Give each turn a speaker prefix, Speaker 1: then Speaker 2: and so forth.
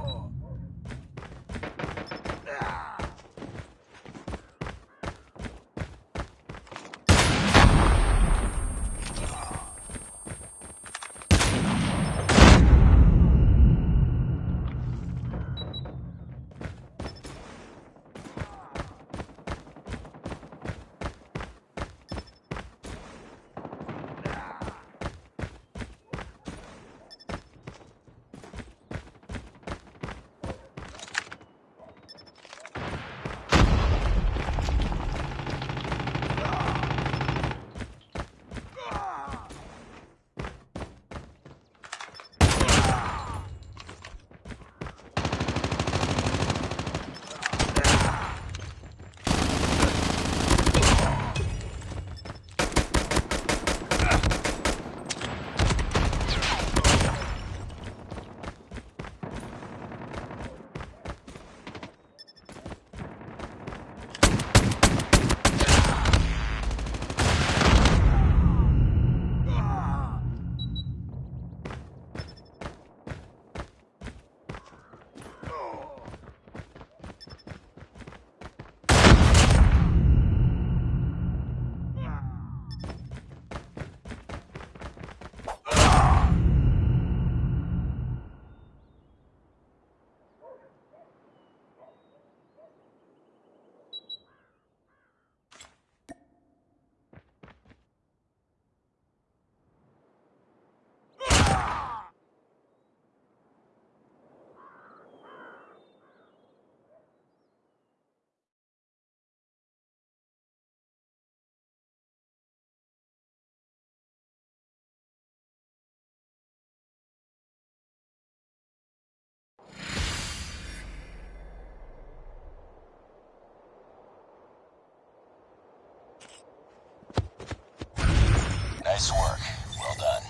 Speaker 1: Oh. Nice work. Well done.